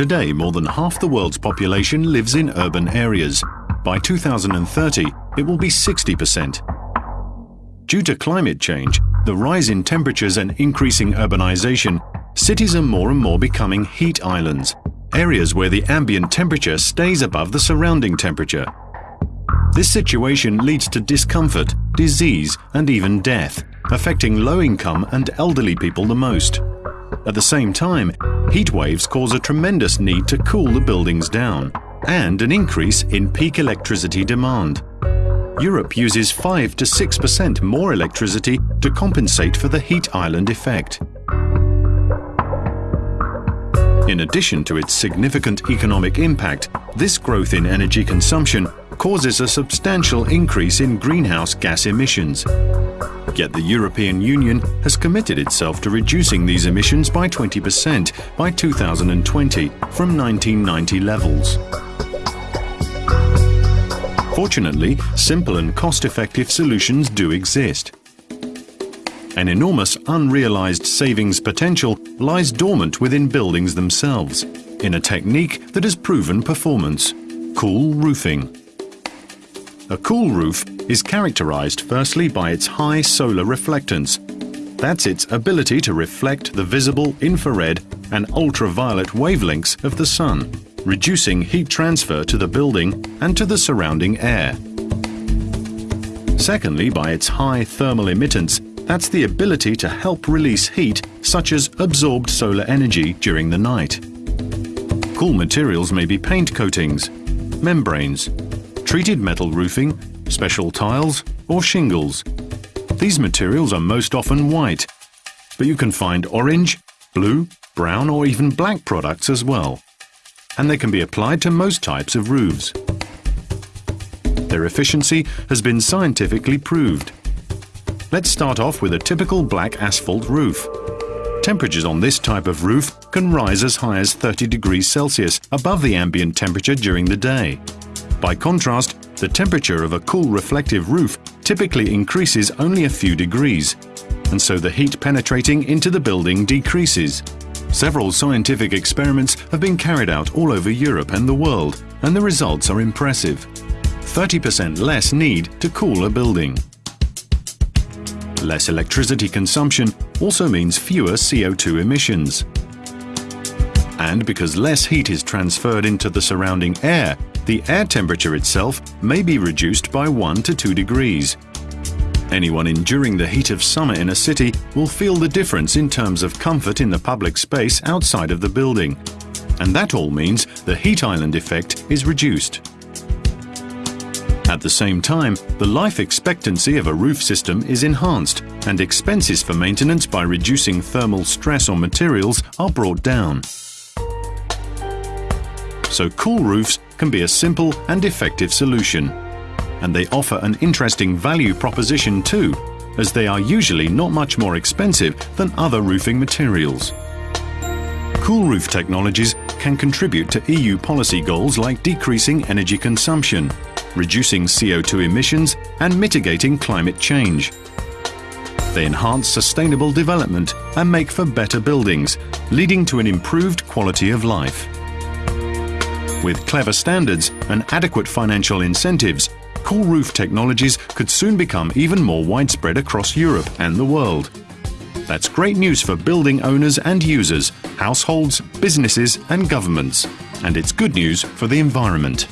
Today, more than half the world's population lives in urban areas. By 2030, it will be 60%. Due to climate change, the rise in temperatures and increasing urbanization, cities are more and more becoming heat islands, areas where the ambient temperature stays above the surrounding temperature. This situation leads to discomfort, disease and even death, affecting low-income and elderly people the most. At the same time, heat waves cause a tremendous need to cool the buildings down and an increase in peak electricity demand. Europe uses 5 to 6% more electricity to compensate for the heat island effect. In addition to its significant economic impact, this growth in energy consumption causes a substantial increase in greenhouse gas emissions. Yet the European Union has committed itself to reducing these emissions by 20% by 2020 from 1990 levels. Fortunately, simple and cost-effective solutions do exist. An enormous unrealized savings potential lies dormant within buildings themselves, in a technique that has proven performance, cool roofing. A cool roof is characterized firstly by its high solar reflectance. That's its ability to reflect the visible infrared and ultraviolet wavelengths of the sun reducing heat transfer to the building and to the surrounding air. Secondly, by its high thermal emittance, that's the ability to help release heat such as absorbed solar energy during the night. Cool materials may be paint coatings, membranes, treated metal roofing, special tiles or shingles. These materials are most often white, but you can find orange, blue, brown or even black products as well and they can be applied to most types of roofs. Their efficiency has been scientifically proved. Let's start off with a typical black asphalt roof. Temperatures on this type of roof can rise as high as 30 degrees Celsius above the ambient temperature during the day. By contrast, the temperature of a cool reflective roof typically increases only a few degrees, and so the heat penetrating into the building decreases. Several scientific experiments have been carried out all over Europe and the world, and the results are impressive. 30% less need to cool a building. Less electricity consumption also means fewer CO2 emissions. And because less heat is transferred into the surrounding air, the air temperature itself may be reduced by 1 to 2 degrees, Anyone enduring the heat of summer in a city will feel the difference in terms of comfort in the public space outside of the building. And that all means the heat island effect is reduced. At the same time, the life expectancy of a roof system is enhanced and expenses for maintenance by reducing thermal stress on materials are brought down. So cool roofs can be a simple and effective solution and they offer an interesting value proposition too, as they are usually not much more expensive than other roofing materials. Cool roof technologies can contribute to EU policy goals like decreasing energy consumption, reducing CO2 emissions and mitigating climate change. They enhance sustainable development and make for better buildings, leading to an improved quality of life. With clever standards and adequate financial incentives, cool roof technologies could soon become even more widespread across Europe and the world. That's great news for building owners and users, households, businesses and governments. And it's good news for the environment.